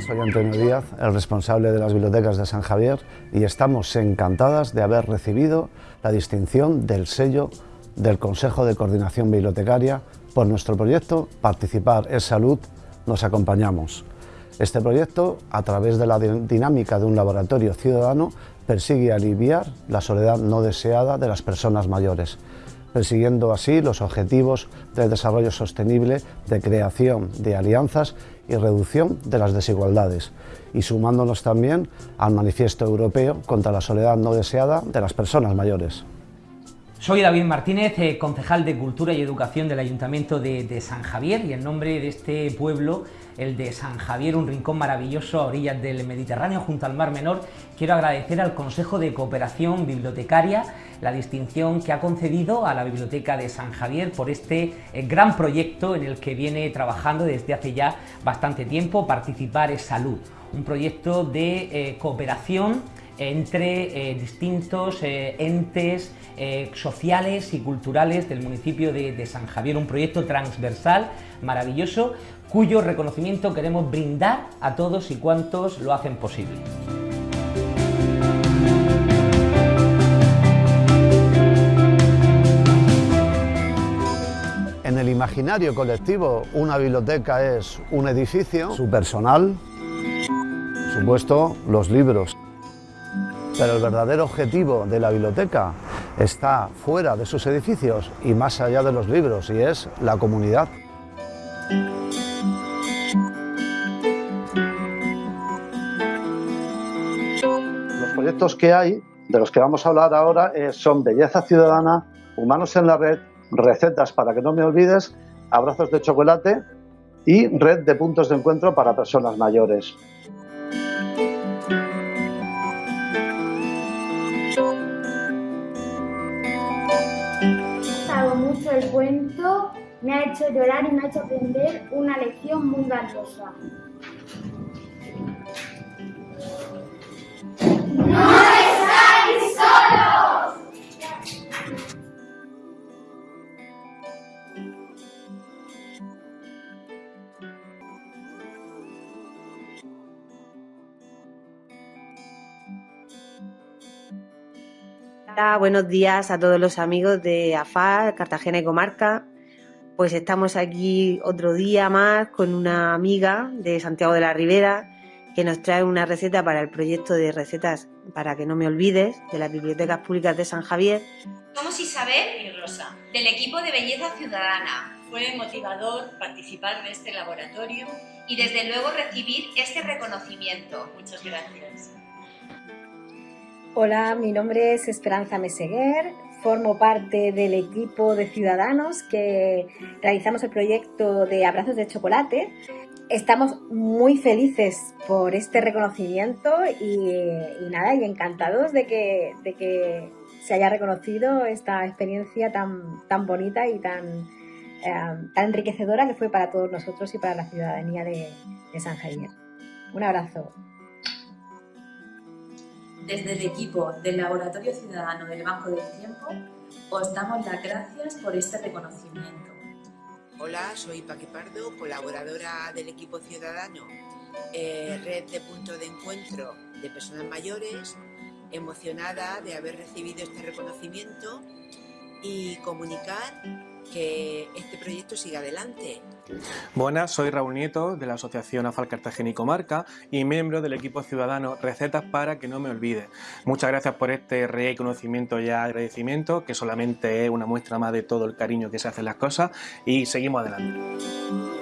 Soy Antonio Díaz, el responsable de las bibliotecas de San Javier y estamos encantadas de haber recibido la distinción del sello del Consejo de Coordinación Bibliotecaria por nuestro proyecto Participar es Salud, nos acompañamos. Este proyecto, a través de la dinámica de un laboratorio ciudadano, persigue aliviar la soledad no deseada de las personas mayores, persiguiendo así los objetivos de desarrollo sostenible, de creación de alianzas y reducción de las desigualdades, y sumándonos también al Manifiesto Europeo contra la Soledad No Deseada de las Personas Mayores. Soy David Martínez, eh, concejal de Cultura y Educación del Ayuntamiento de, San Javier y en nombre de este pueblo, el de San Javier, un rincón maravilloso a orillas del Mediterráneo junto al Mar Menor, quiero agradecer al Consejo de Cooperación Bibliotecaria la distinción que ha concedido a la Biblioteca de San Javier por este eh, gran proyecto en el que viene trabajando desde hace ya bastante tiempo, Participar es Salud, un proyecto de eh, cooperación entre distintos entes eh, sociales y culturales del municipio de, San Javier, un proyecto transversal maravilloso cuyo reconocimiento queremos brindar a todos y cuantos lo hacen posible. En el imaginario colectivo, una biblioteca es un edificio, su personal, supuesto, los libros. Pero el verdadero objetivo de la biblioteca está fuera de sus edificios y más allá de los libros, y es la comunidad. Los proyectos que hay, de los que vamos a hablar ahora, eh, son Belleza Ciudadana, Humanos en la Red, Recetas para que no me olvides, Abrazos de Chocolate y Red de Puntos de Encuentro para Personas Mayores. El cuento me ha hecho llorar y me ha hecho aprender una lección muy valiosa. Buenos días a todos los amigos de AFAR, Cartagena y Comarca. Pues estamos aquí otro día más con una amiga de Santiago de la Ribera que nos trae una receta para el proyecto de recetas para que no me olvides de las bibliotecas públicas de San Javier. Somos Isabel y Rosa, del equipo de Belleza Ciudadana. Fue motivador participar de este laboratorio y desde luego recibir este reconocimiento. Muchas gracias. Hola, mi nombre es Esperanza Meseguer, formo parte del equipo de ciudadanos que realizamos el proyecto de Abrazos de Chocolate. Estamos muy felices por este reconocimiento y, nada, y encantados de que, de que, se haya reconocido esta experiencia tan, tan bonita y tan, eh, tan enriquecedora que fue para todos nosotros y para la ciudadanía de, de San Javier. Un abrazo. Desde el equipo del Laboratorio Ciudadano del Banco del Tiempo, os damos las gracias por este reconocimiento. Hola, soy Paqui Pardo, colaboradora del equipo ciudadano, eh, Red de Punto de Encuentro de Personas Mayores, emocionada de haber recibido este reconocimiento y comunicar que este proyecto siga adelante. Buenas, soy Raúl Nieto de la Asociación AFAL Cartagena y Comarca y miembro del equipo ciudadano Recetas para que no me olvide. Muchas gracias por este reconocimiento y agradecimiento que solamente es una muestra más de todo el cariño que se hacen las cosas y seguimos adelante.